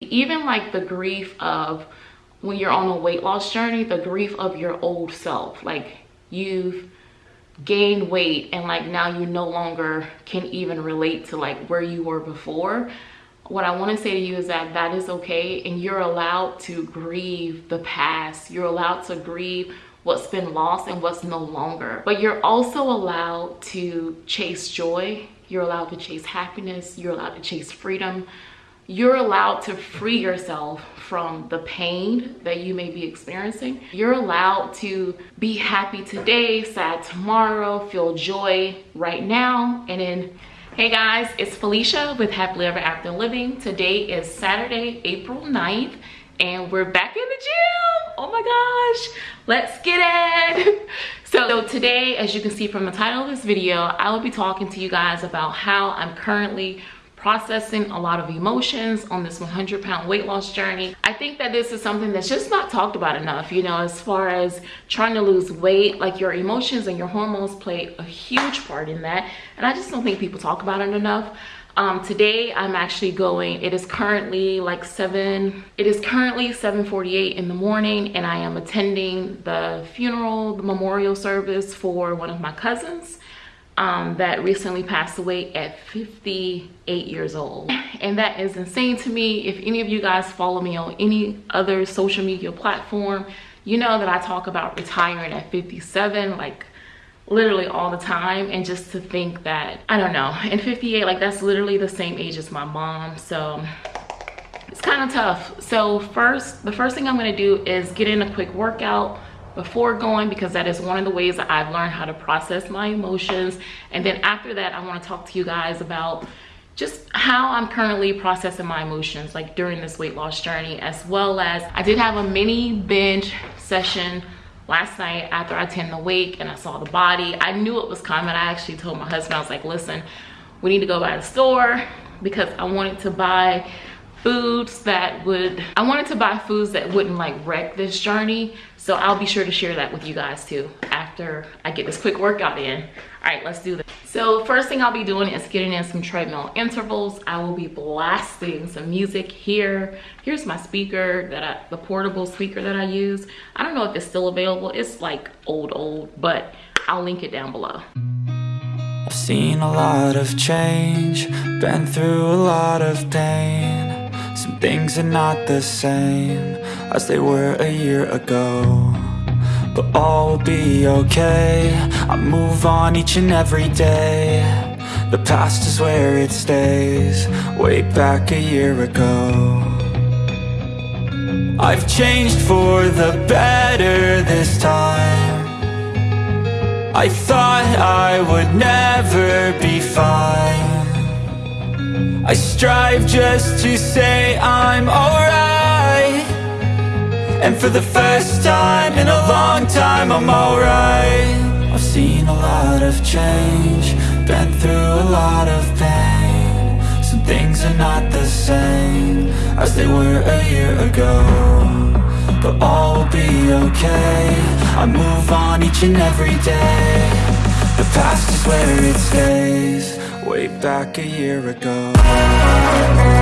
even like the grief of when you're on a weight loss journey the grief of your old self like you've gained weight and like now you no longer can even relate to like where you were before. What i want to say to you is that that is okay and you're allowed to grieve the past. You're allowed to grieve what's been lost and what's no longer. But you're also allowed to chase joy. You're allowed to chase happiness. You're allowed to chase freedom you're allowed to free yourself from the pain that you may be experiencing. You're allowed to be happy today, sad tomorrow, feel joy right now. And then, hey guys, it's Felicia with Happily Ever After Living. Today is Saturday, April 9th, and we're back in the gym. Oh my gosh, let's get it. So, so today, as you can see from the title of this video, I will be talking to you guys about how I'm currently processing a lot of emotions on this 100 pound weight loss journey. I think that this is something that's just not talked about enough, you know, as far as trying to lose weight, like your emotions and your hormones play a huge part in that. And I just don't think people talk about it enough. Um, today I'm actually going, it is currently like seven, it is currently 7.48 in the morning and I am attending the funeral, the memorial service for one of my cousins um, that recently passed away at 58 years old. And that is insane to me. If any of you guys follow me on any other social media platform, you know that I talk about retiring at 57, like literally all the time. And just to think that, I don't know, in 58, like that's literally the same age as my mom. So it's kind of tough. So first, the first thing I'm gonna do is get in a quick workout before going because that is one of the ways that I've learned how to process my emotions. And then after that, I wanna talk to you guys about just how I'm currently processing my emotions like during this weight loss journey as well as I did have a mini binge session last night after I attended the wake and I saw the body. I knew it was coming. I actually told my husband, I was like, listen, we need to go by the store because I wanted to buy foods that would, I wanted to buy foods that wouldn't like wreck this journey. So I'll be sure to share that with you guys too after I get this quick workout in. All right, let's do this. So first thing I'll be doing is getting in some treadmill intervals. I will be blasting some music here. Here's my speaker that I, the portable speaker that I use. I don't know if it's still available. It's like old, old, but I'll link it down below. I've seen a lot of change, been through a lot of pain some things are not the same as they were a year ago But all will be okay, I move on each and every day. The past is where it stays, way back a year ago. I've changed for the better this time. I thought I would never be fine I strive just to say I'm alright. And for the first time in a long time I'm alright. I've seen a lot of change Been through a lot of pain. Some things are not the same As they were a year ago But all will be okay. I move on each and every day. The past is where it stays way back a year ago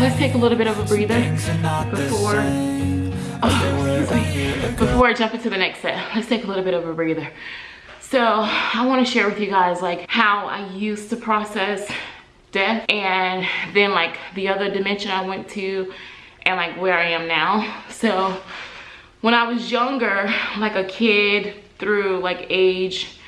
let's take a little bit of a breather before oh, before I jump into the next set. Let's take a little bit of a breather. So I want to share with you guys like how I used to process death and then like the other dimension I went to and like where I am now. So when I was younger, like a kid through like age,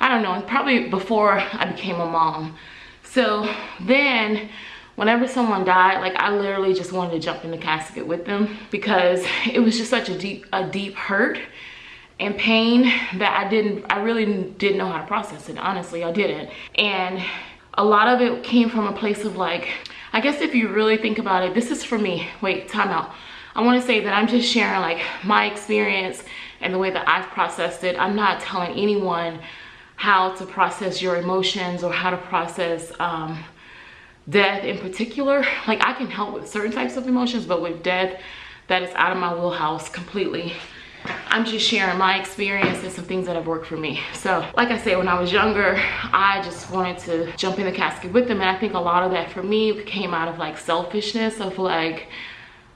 I don't know, probably before I became a mom. So then whenever someone died like i literally just wanted to jump in the casket with them because it was just such a deep a deep hurt and pain that i didn't i really didn't know how to process it honestly i didn't and a lot of it came from a place of like i guess if you really think about it this is for me wait time out i want to say that i'm just sharing like my experience and the way that i've processed it. I'm not telling anyone how to process your emotions or how to process um, death in particular. Like i can help with certain types of emotions but with death that is out of my wheelhouse completely. I'm just sharing my experience and some things that have worked for me. So like i said when i was younger i just wanted to jump in the casket with them and i think a lot of that for me came out of like selfishness of like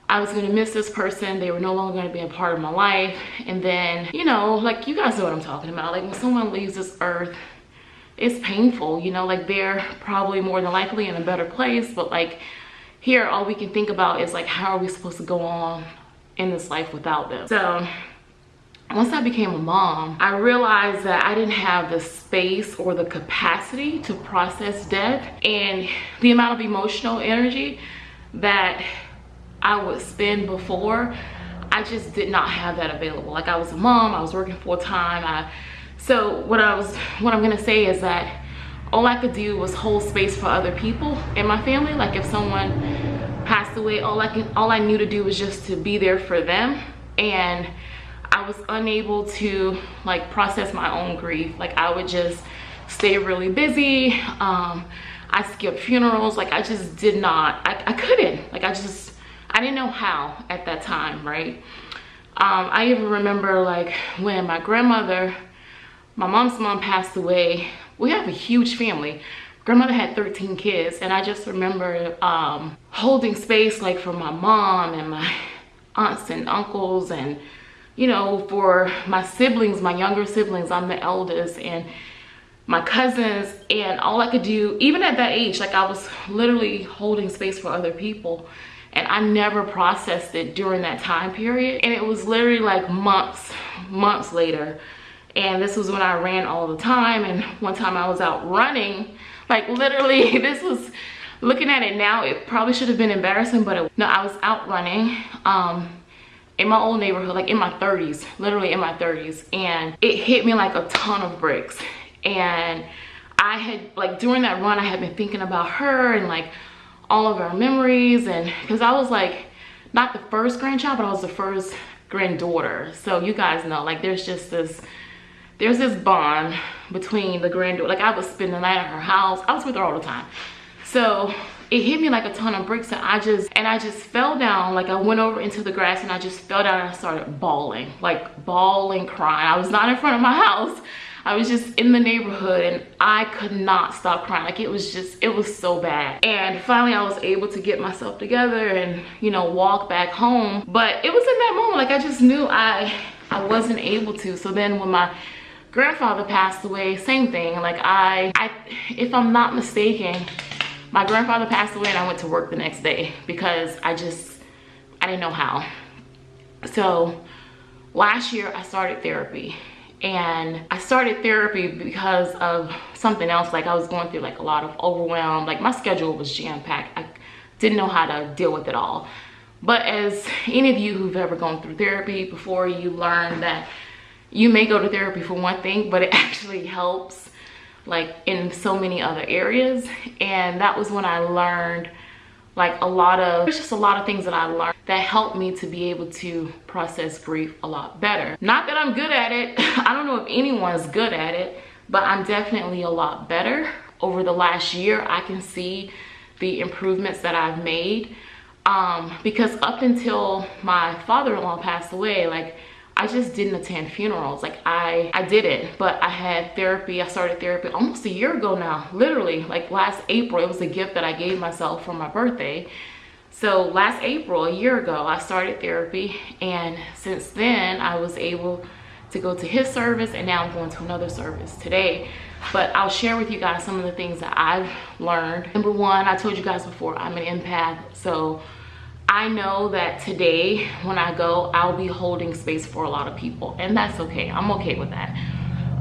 I was gonna miss this person. They were no longer gonna be a part of my life. And then, you know, like you guys know what I'm talking about. Like when someone leaves this earth, it's painful you know like they're probably more than likely in a better place but like here all we can think about is like how are we supposed to go on in this life without them so once I became a mom, I realized that I didn't have the space or the capacity to process death and the amount of emotional energy that I would spend before, I just did not have that available. Like I was a mom, I was working full time, I so what i was what i'm gonna say is that all i could do was hold space for other people in my family. Like if someone passed away all i can all i knew to do was just to be there for them. And i was unable to like process my own grief. Like i would just stay really busy um i skipped funerals. Like i just did not i, I couldn't. Like i just i didn't know how at that time right? Um i even remember like when my grandmother my mom's mom passed away. We have a huge family. Grandmother had 13 kids and i just remember um, holding space like for my mom and my aunts and uncles and you know for my siblings my younger siblings. I'm the eldest and my cousins and all i could do even at that age like i was literally holding space for other people and i never processed it during that time period. And it was literally like months months later. And this was when I ran all the time. And one time I was out running. Like literally this was looking at it now it probably should have been embarrassing but it, no I was out running um in my old neighborhood like in my 30s literally in my 30s and it hit me like a ton of bricks. And I had like during that run I had been thinking about her and like all of our memories and because I was like not the first grandchild but I was the first granddaughter so you guys know like there's just this there's this bond between the granddaughter. Like I would spend the night at her house. I was with her all the time. So it hit me like a ton of bricks and I just, and I just fell down. Like I went over into the grass and I just fell down and I started bawling, like bawling, crying. I was not in front of my house. I was just in the neighborhood and I could not stop crying. Like it was just, it was so bad. And finally I was able to get myself together and, you know, walk back home. But it was in that moment, like I just knew I, I wasn't able to. So then when my grandfather passed away same thing like i i if i'm not mistaken my grandfather passed away and i went to work the next day because i just i didn't know how so last year i started therapy and i started therapy because of something else. Like i was going through like a lot of overwhelm. Like my schedule was jam-packed. I didn't know how to deal with it all. But as any of you who've ever gone through therapy before you learn that you may go to therapy for one thing but it actually helps like in so many other areas. And that was when i learned like a lot of there's just a lot of things that i learned that helped me to be able to process grief a lot better. Not that i'm good at it. I don't know if anyone's good at it but i'm definitely a lot better. Over the last year i can see the improvements that i've made. Um because up until my father-in-law passed away like I just didn't attend funerals. Like I, I did it, but I had therapy. I started therapy almost a year ago now, literally like last April. It was a gift that I gave myself for my birthday. So last April, a year ago, I started therapy. And since then I was able to go to his service and now I'm going to another service today. But I'll share with you guys some of the things that I've learned. Number one, I told you guys before, I'm an empath. So I know that today when I go, I'll be holding space for a lot of people and that's okay. I'm okay with that.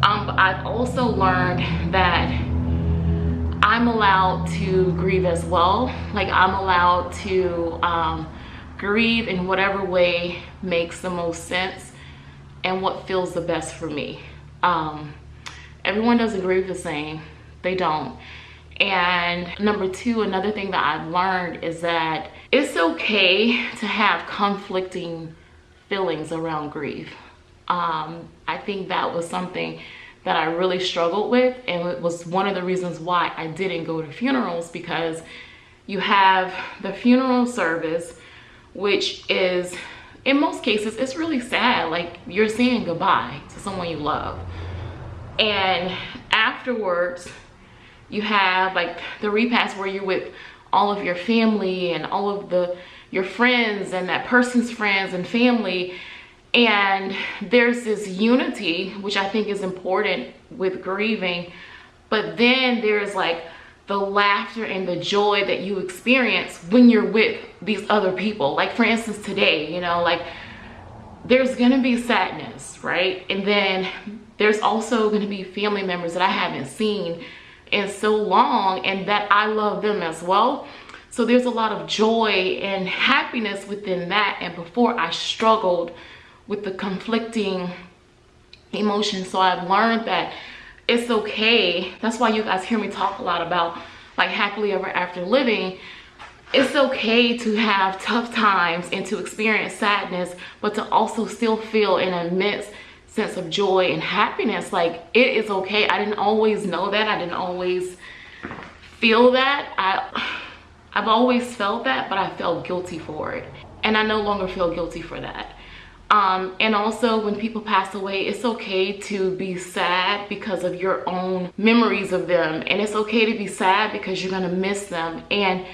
Um, I've also learned that I'm allowed to grieve as well. Like I'm allowed to um, grieve in whatever way makes the most sense and what feels the best for me. Um, everyone doesn't grieve the same. They don't. And number two, another thing that I've learned is that it's okay to have conflicting feelings around grief. Um, I think that was something that I really struggled with and it was one of the reasons why I didn't go to funerals because you have the funeral service which is in most cases it's really sad like you're saying goodbye to someone you love and afterwards you have like the repast where you're with all of your family and all of the your friends and that person's friends and family. And there's this unity which i think is important with grieving. But then there's like the laughter and the joy that you experience when you're with these other people. Like for instance today you know like there's gonna be sadness right? And then there's also gonna be family members that i haven't seen in so long and that i love them as well so there's a lot of joy and happiness within that and before i struggled with the conflicting emotions. So I've learned that it's okay. That's why you guys hear me talk a lot about like happily ever after living. It's okay to have tough times and to experience sadness, but to also still feel an immense sense of joy and happiness. Like it is okay. I didn't always know that. I didn't always feel that. I I've always felt that, but I felt guilty for it. And I no longer feel guilty for that um, and also when people pass away it's okay to be sad because of your own memories of them and it's okay to be sad because you're gonna miss them and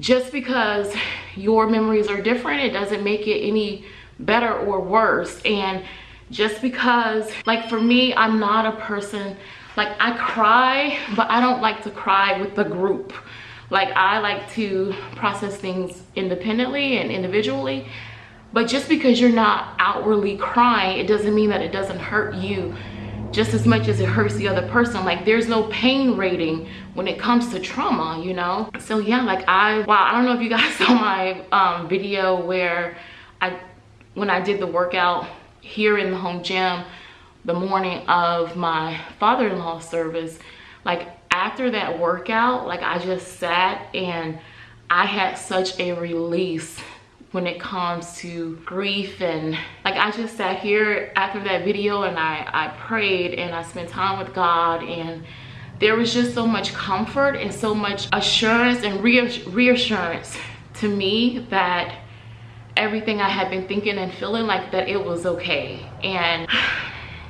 just because your memories are different it doesn't make it any better or worse and just because like for me i'm not a person like i cry but i don't like to cry with the group like i like to process things independently and individually but just because you're not outwardly crying, it doesn't mean that it doesn't hurt you just as much as it hurts the other person. Like there's no pain rating when it comes to trauma, you know? So yeah, like I, wow, I don't know if you guys saw my um, video where I, when I did the workout here in the home gym, the morning of my father-in-law service, like after that workout, like I just sat and I had such a release when it comes to grief and like I just sat here after that video and I, I prayed and I spent time with God and there was just so much comfort and so much assurance and reassurance to me that everything I had been thinking and feeling like that it was okay. And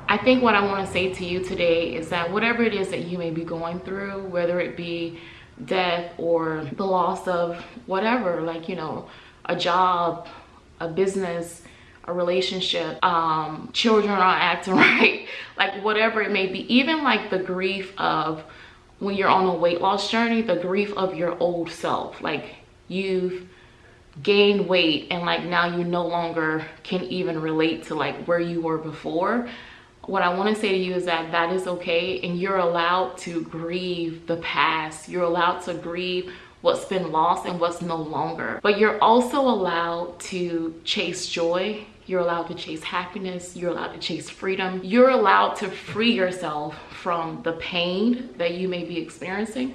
I think what I want to say to you today is that whatever it is that you may be going through, whether it be death or the loss of whatever, like, you know, a job, a business, a relationship, um, children are acting right, like whatever it may be, even like the grief of when you're on a weight loss journey, the grief of your old self, like you've gained weight and like now you no longer can even relate to like where you were before. What I want to say to you is that that is okay and you're allowed to grieve the past. You're allowed to grieve what's been lost and what's no longer. But you're also allowed to chase joy. You're allowed to chase happiness. You're allowed to chase freedom. You're allowed to free yourself from the pain that you may be experiencing.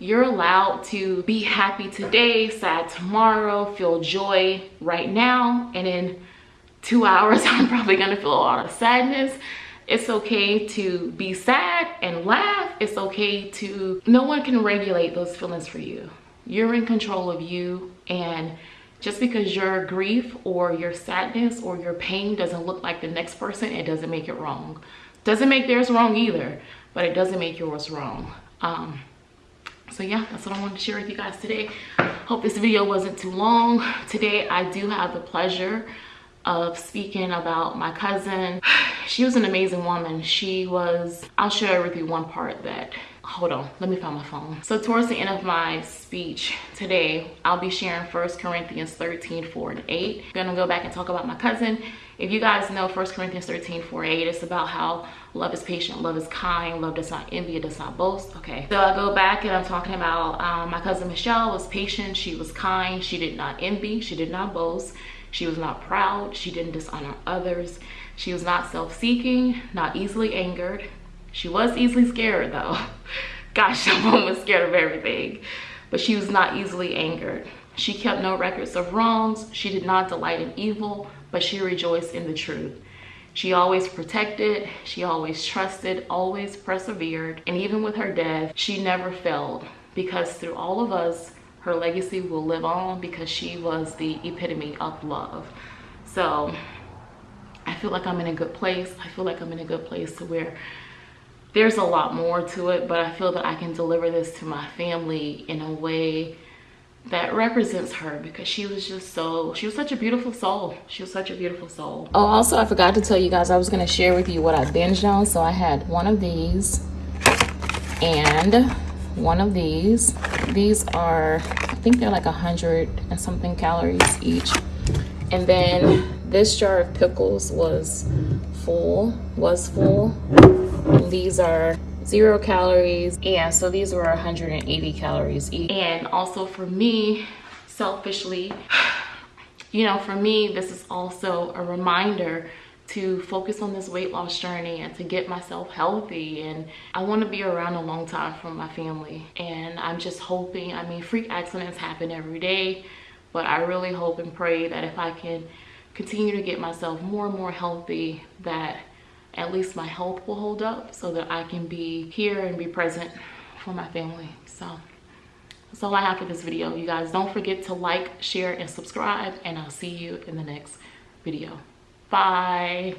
You're allowed to be happy today, sad tomorrow, feel joy right now. And in two hours, I'm probably gonna feel a lot of sadness. It's okay to be sad and laugh. It's okay to, no one can regulate those feelings for you you're in control of you and just because your grief or your sadness or your pain doesn't look like the next person it doesn't make it wrong doesn't make theirs wrong either but it doesn't make yours wrong um, so yeah that's what i wanted to share with you guys today. Hope this video wasn't too long. Today i do have the pleasure of speaking about my cousin. She was an amazing woman. She was i'll share with you one part that hold on let me find my phone. So towards the end of my speech today i'll be sharing First corinthians 13 4 and 8 i'm gonna go back and talk about my cousin. If you guys know First corinthians 13 4 8 it's about how love is patient love is kind love does not envy it does not boast. Okay so i go back and i'm talking about um, my cousin michelle was patient she was kind she did not envy she did not boast she was not proud she didn't dishonor others she was not self-seeking not easily angered she was easily scared though. Gosh, that woman was scared of everything. But she was not easily angered. She kept no records of wrongs. She did not delight in evil, but she rejoiced in the truth. She always protected, she always trusted, always persevered, and even with her death, she never failed because through all of us, her legacy will live on because she was the epitome of love. So I feel like I'm in a good place. I feel like I'm in a good place to where there's a lot more to it, but I feel that I can deliver this to my family in a way that represents her because she was just so she was such a beautiful soul. She was such a beautiful soul. Oh also i forgot to tell you guys i was going to share with you what i binged on so i had one of these and one of these. These are i think they're like a hundred and something calories each. And then this jar of pickles was full was full these are zero calories. And so these were 180 calories each. And also for me selfishly you know for me this is also a reminder to focus on this weight loss journey and to get myself healthy. And I want to be around a long time for my family. And I'm just hoping I mean freak accidents happen every day but I really hope and pray that if I can continue to get myself more and more healthy that at least my health will hold up so that I can be here and be present for my family. So that's all I have for this video. You guys don't forget to like, share, and subscribe, and I'll see you in the next video. Bye.